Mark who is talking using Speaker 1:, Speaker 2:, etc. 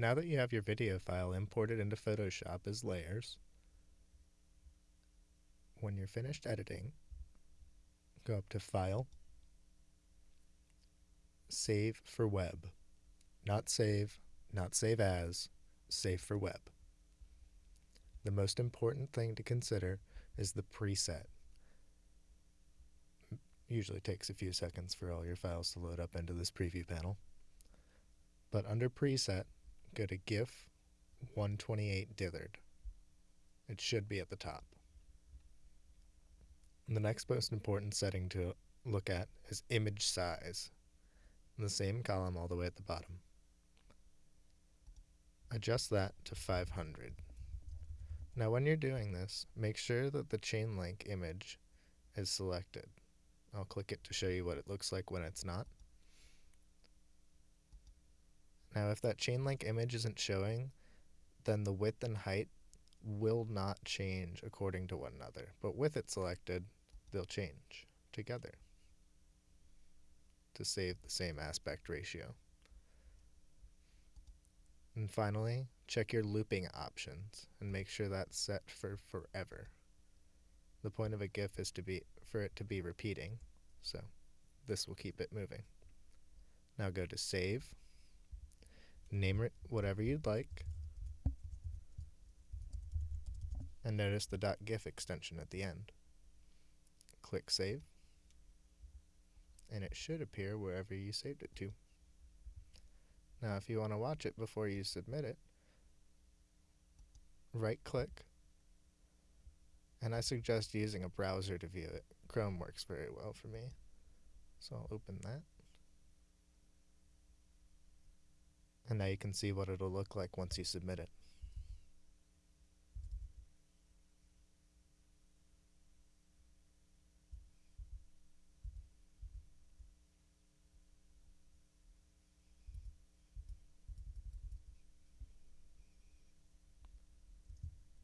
Speaker 1: Now that you have your video file imported into Photoshop as layers, when you're finished editing, go up to File, Save for Web. Not Save, not Save As, Save for Web. The most important thing to consider is the preset. Usually takes a few seconds for all your files to load up into this preview panel. But under preset, go to GIF 128 dithered. It should be at the top. The next most important setting to look at is image size, in the same column all the way at the bottom. Adjust that to 500. Now when you're doing this, make sure that the chain link image is selected. I'll click it to show you what it looks like when it's not. Now if that chain link image isn't showing, then the width and height will not change according to one another. But with it selected, they'll change together to save the same aspect ratio. And finally, check your looping options and make sure that's set for forever. The point of a GIF is to be for it to be repeating, so this will keep it moving. Now go to Save, name it whatever you'd like, and notice the .gif extension at the end. Click Save, and it should appear wherever you saved it to. Now if you want to watch it before you submit it, right click, and I suggest using a browser to view it. Chrome works very well for me. So I'll open that. And now you can see what it'll look like once you submit it.